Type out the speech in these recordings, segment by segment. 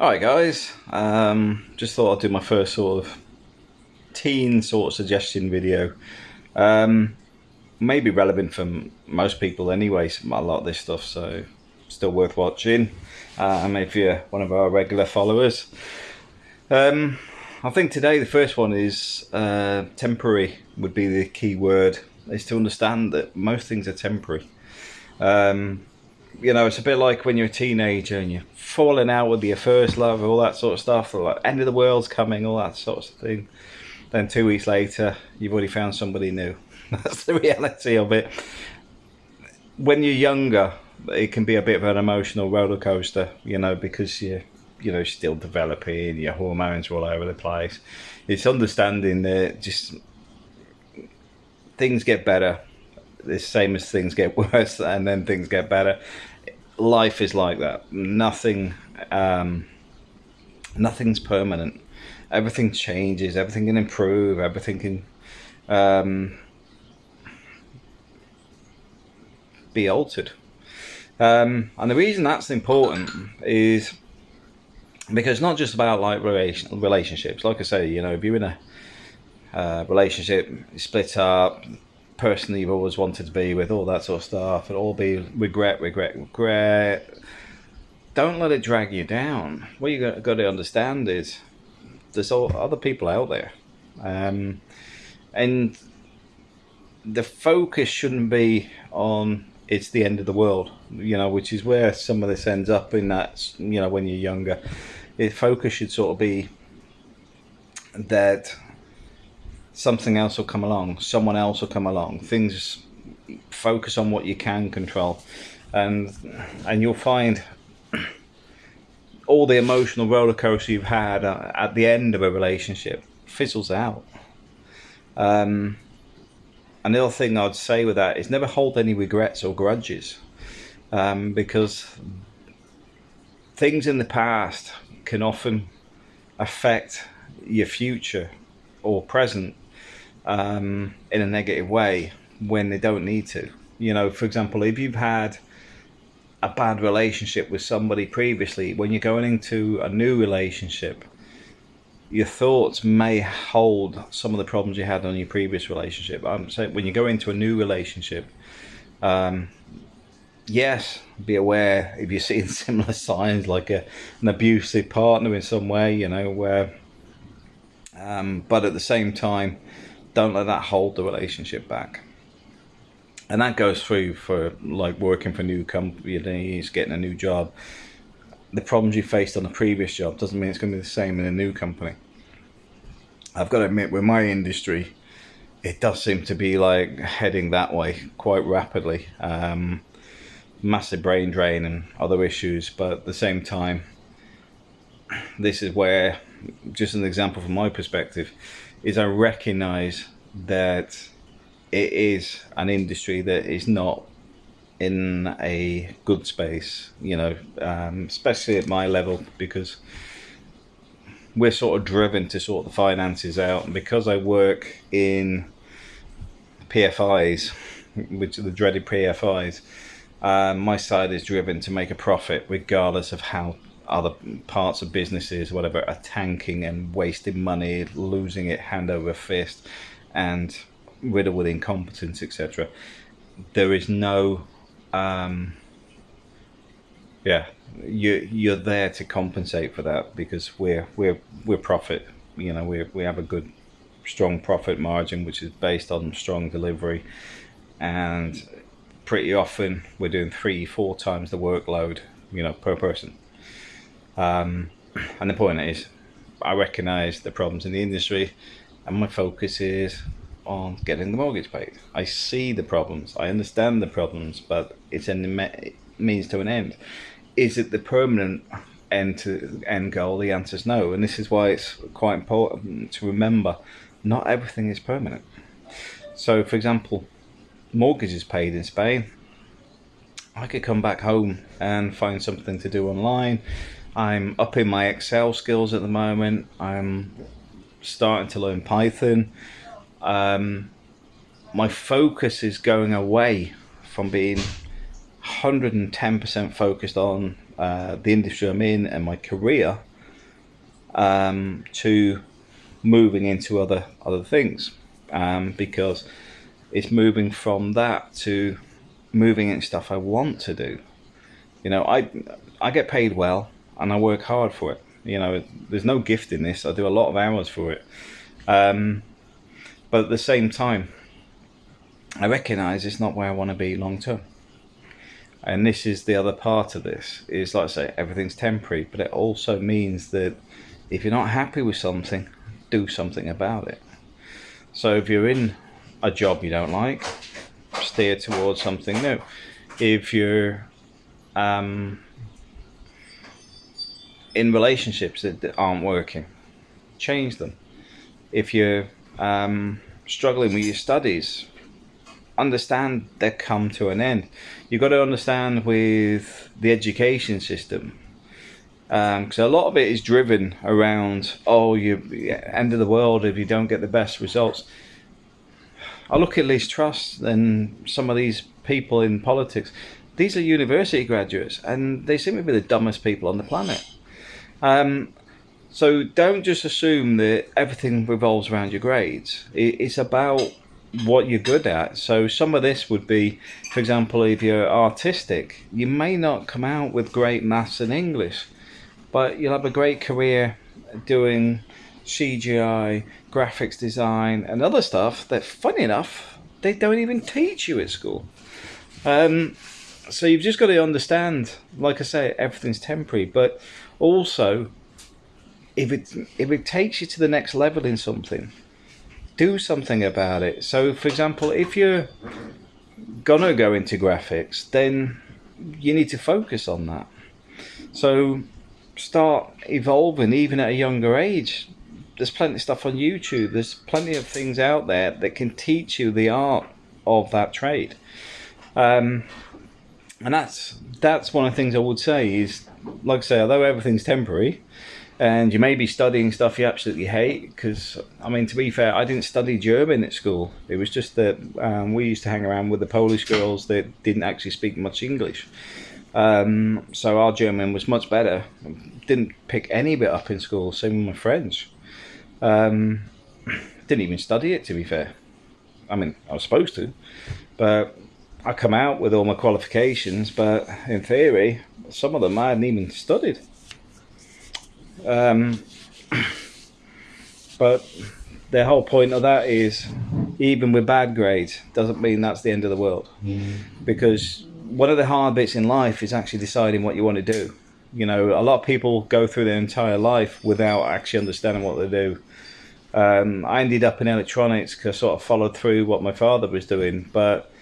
Alright guys, um, just thought I'd do my first sort of teen sort of suggestion video. Um, maybe relevant for most people anyway, a lot of this stuff, so still worth watching. Uh, and if you're one of our regular followers. Um, I think today the first one is uh, temporary would be the key word, is to understand that most things are temporary. Um, you know, it's a bit like when you're a teenager and you're falling out with your first love, all that sort of stuff, like end of the world's coming, all that sort of thing. Then two weeks later, you've already found somebody new. That's the reality of it. When you're younger, it can be a bit of an emotional roller coaster, you know, because you're, you know, still developing, your hormones are all over the place. It's understanding that just things get better the same as things get worse and then things get better. Life is like that. Nothing, um, nothing's permanent. Everything changes. Everything can improve. Everything can um, be altered. Um, and the reason that's important is because not just about like relation, relationships. Like I say, you know, if you're in a uh, relationship, split up, person that you've always wanted to be with, all that sort of stuff. It'll all be regret, regret, regret. Don't let it drag you down. What you got, got to understand is there's all other people out there, um, and the focus shouldn't be on it's the end of the world, you know, which is where some of this ends up in that, you know, when you're younger. The focus should sort of be that something else will come along, someone else will come along. Things focus on what you can control, and and you'll find all the emotional roller coaster you've had uh, at the end of a relationship fizzles out. Um, another thing I'd say with that is never hold any regrets or grudges, um, because things in the past can often affect your future or present um, in a negative way when they don't need to. You know, for example, if you've had a bad relationship with somebody previously, when you're going into a new relationship, your thoughts may hold some of the problems you had on your previous relationship. I'm saying when you go into a new relationship, um, yes, be aware if you're seeing similar signs like a, an abusive partner in some way, you know, where, um, but at the same time, don't let that hold the relationship back. And that goes through for like working for new companies, getting a new job. The problems you faced on the previous job doesn't mean it's going to be the same in a new company. I've got to admit, with my industry, it does seem to be like heading that way quite rapidly. Um, massive brain drain and other issues, but at the same time, this is where, just an example from my perspective, is I recognize that it is an industry that is not in a good space, you know, um, especially at my level, because we're sort of driven to sort the finances out. And because I work in PFIs, which are the dreaded PFIs, um, my side is driven to make a profit regardless of how other parts of businesses, whatever, are tanking and wasting money, losing it hand over fist, and riddled with incompetence, etc. There is no, um, yeah, you you're there to compensate for that because we're we're we're profit. You know, we we have a good, strong profit margin which is based on strong delivery, and pretty often we're doing three four times the workload. You know, per person um, and the point is, I recognise the problems in the industry, and my focus is on getting the mortgage paid. I see the problems, I understand the problems, but it's a means to an end. Is it the permanent end to end goal? The answer is no, and this is why it's quite important to remember: not everything is permanent. So, for example, mortgages paid in Spain. I could come back home and find something to do online I'm upping my Excel skills at the moment. I'm starting to learn Python. Um, my focus is going away from being 110% focused on uh, the industry I'm in and my career um, to moving into other other things um, because it's moving from that to moving into stuff I want to do. You know, I I get paid well and I work hard for it. You know, there's no gift in this. I do a lot of hours for it. Um, but at the same time, I recognise it's not where I want to be long term. And this is the other part of this is like I say, everything's temporary, but it also means that if you're not happy with something, do something about it. So if you're in a job you don't like, steer towards something new. If you're um, in relationships that aren't working, change them. If you're um, struggling with your studies, understand they come to an end. You've got to understand with the education system, because um, a lot of it is driven around, oh, you end of the world if you don't get the best results. I look at Liz Truss and some of these people in politics. These are university graduates, and they seem to be the dumbest people on the planet. Um, so don't just assume that everything revolves around your grades. It's about what you're good at. So some of this would be, for example, if you're artistic, you may not come out with great maths and English, but you'll have a great career doing CGI, graphics design, and other stuff that, funny enough, they don't even teach you at school. Um, so you've just got to understand, like I say, everything's temporary, but also if it if it takes you to the next level in something, do something about it. So, for example, if you're gonna go into graphics, then you need to focus on that. So, start evolving even at a younger age. There's plenty of stuff on YouTube. There's plenty of things out there that can teach you the art of that trade. Um, and that's that's one of the things I would say is, like I say, although everything's temporary, and you may be studying stuff you absolutely hate because i mean to be fair i didn't study german at school. It was just that um, we used to hang around with the polish girls that didn't actually speak much english. Um, so our german was much better. Didn't pick any bit up in school same with my french. Um, didn't even study it to be fair. I mean i was supposed to but i come out with all my qualifications but in theory some of them i hadn't even studied. Um, but the whole point of that is even with bad grades doesn't mean that's the end of the world. Mm. because one of the hard bits in life is actually deciding what you want to do. You know a lot of people go through their entire life without actually understanding what they do. Um, i ended up in electronics because i sort of followed through what my father was doing but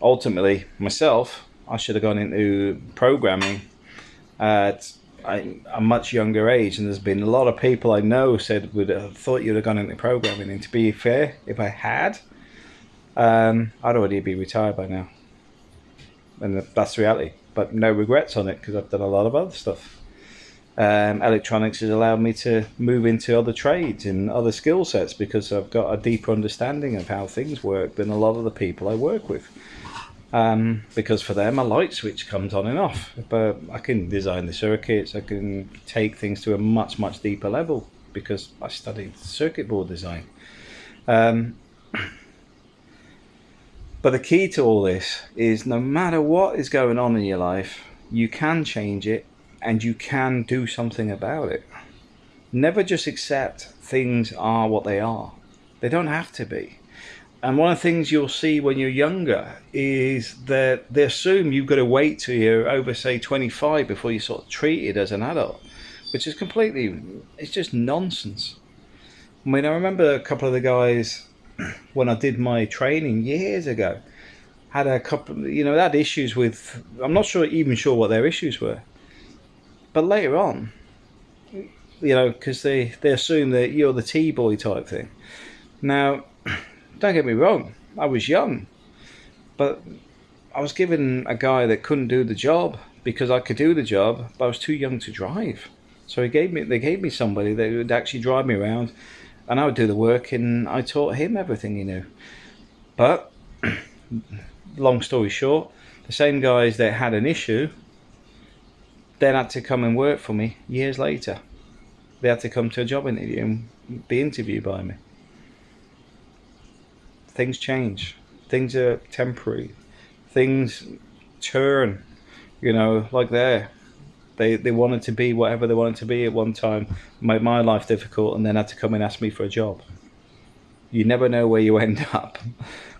ultimately myself i should have gone into programming at a much younger age, and there's been a lot of people I know said would have thought you'd have gone into programming. And to be fair, if I had, um, I'd already be retired by now, and that's reality. But no regrets on it because I've done a lot of other stuff. Um, electronics has allowed me to move into other trades and other skill sets because I've got a deeper understanding of how things work than a lot of the people I work with um, because for them a light switch comes on and off. But I can design the circuits, I can take things to a much, much deeper level because I studied circuit board design. Um, but the key to all this is no matter what is going on in your life, you can change it and you can do something about it. Never just accept things are what they are. They don't have to be. And one of the things you'll see when you're younger is that they assume you've got to wait till you're over, say, 25 before you're sort of treated as an adult, which is completely, it's just nonsense. I mean, I remember a couple of the guys when I did my training years ago had a couple, you know, had issues with, I'm not sure, even sure what their issues were. But later on, you know, because they, they assume that you're the T-boy type thing. Now, don't get me wrong, I was young, but I was given a guy that couldn't do the job because I could do the job, but I was too young to drive. So he gave me, they gave me somebody that would actually drive me around, and I would do the work, and I taught him everything he knew. But long story short, the same guys that had an issue then had to come and work for me years later. they had to come to a job interview and be interviewed by me. Things change. Things are temporary. Things turn. You know, like there. They they wanted to be whatever they wanted to be at one time, made my life difficult, and then had to come and ask me for a job. You never know where you end up.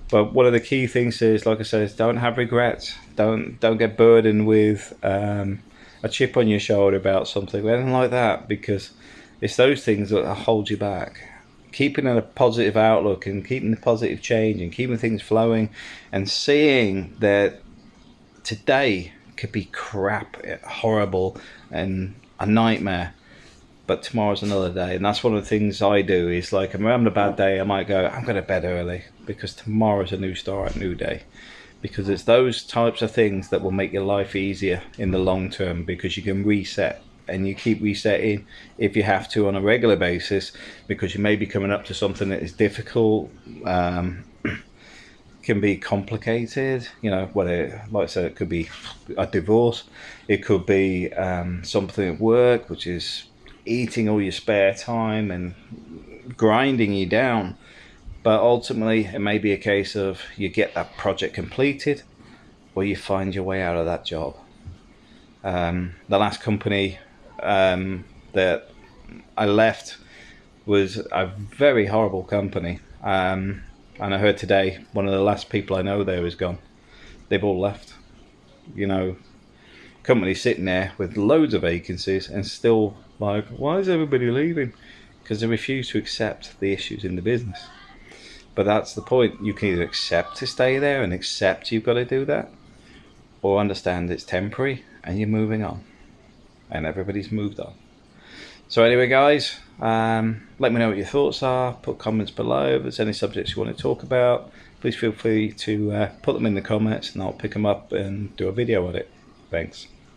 But one of the key things is, like I said, don't have regrets. Don't don't get burdened with um, a chip on your shoulder about something, anything like that, because it's those things that hold you back. Keeping a positive outlook and keeping the positive change and keeping things flowing and seeing that today could be crap, eh, horrible, and a nightmare. But tomorrow's another day, and that's one of the things I do. Is like, I'm having a bad day, I might go, I'm going to bed early because tomorrow's a new start, new day because it's those types of things that will make your life easier in the long term because you can reset and you keep resetting if you have to on a regular basis because you may be coming up to something that is difficult um, can be complicated you know whether like I said it could be a divorce it could be um, something at work which is eating all your spare time and grinding you down but ultimately, it may be a case of you get that project completed or you find your way out of that job. Um, the last company um, that I left was a very horrible company. Um, and I heard today one of the last people I know there is gone. They've all left. You know, company sitting there with loads of vacancies and still like, why is everybody leaving? Because they refuse to accept the issues in the business. But that's the point. You can either accept to stay there and accept you've got to do that, or understand it's temporary and you're moving on. And everybody's moved on. So anyway, guys, um, let me know what your thoughts are. Put comments below. If there's any subjects you want to talk about, please feel free to uh, put them in the comments and I'll pick them up and do a video on it. Thanks.